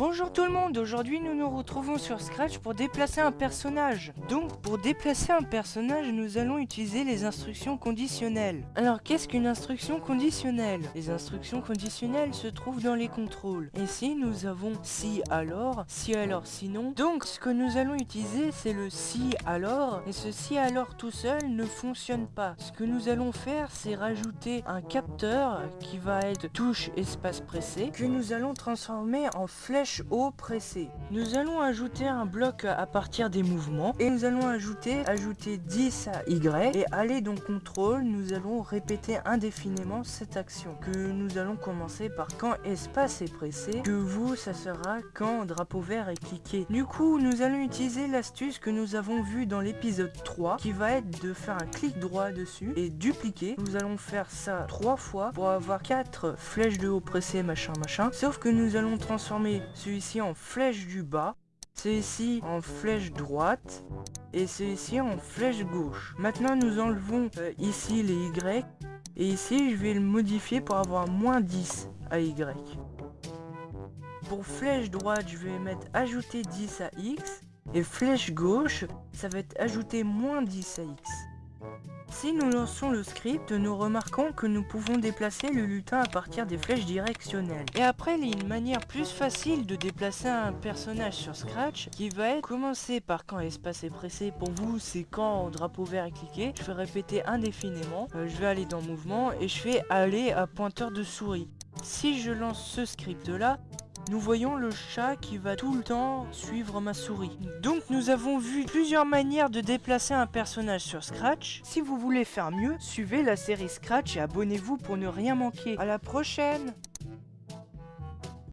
Bonjour tout le monde, aujourd'hui nous nous retrouvons sur Scratch pour déplacer un personnage. Donc pour déplacer un personnage, nous allons utiliser les instructions conditionnelles. Alors qu'est-ce qu'une instruction conditionnelle? Les instructions conditionnelles se trouvent dans les contrôles. Ici nous avons si alors, si alors sinon. Donc ce que nous allons utiliser c'est le si alors, et ce si alors tout seul ne fonctionne pas. Ce que nous allons faire c'est rajouter un capteur qui va être touche espace pressé, que nous allons transformer en flèche haut pressé. Nous allons ajouter un bloc à partir des mouvements et nous allons ajouter ajouter 10 à Y et aller dans contrôle, nous allons répéter indéfiniment cette action que nous allons commencer par quand espace est pressé, que vous ça sera quand drapeau vert est cliqué. Du coup, nous allons utiliser l'astuce que nous avons vu dans l'épisode 3 qui va être de faire un clic droit dessus et dupliquer. Nous allons faire ça trois fois pour avoir quatre flèches de haut pressé machin machin. Sauf que nous allons transformer celui-ci en flèche du bas, celui-ci en flèche droite et celui-ci en flèche gauche. Maintenant nous enlevons euh, ici les Y et ici je vais le modifier pour avoir moins 10 à Y. Pour flèche droite je vais mettre ajouter 10 à X et flèche gauche ça va être ajouter moins 10 à X. Si nous lançons le script, nous remarquons que nous pouvons déplacer le lutin à partir des flèches directionnelles. Et après, il y a une manière plus facile de déplacer un personnage sur Scratch qui va être commencer par quand espace est pressé. Pour vous, c'est quand drapeau vert est cliqué. Je vais répéter indéfiniment. Euh, je vais aller dans mouvement et je vais aller à pointeur de souris. Si je lance ce script là, nous voyons le chat qui va tout le temps suivre ma souris. Donc nous avons vu plusieurs manières de déplacer un personnage sur Scratch. Si vous voulez faire mieux, suivez la série Scratch et abonnez-vous pour ne rien manquer. À la prochaine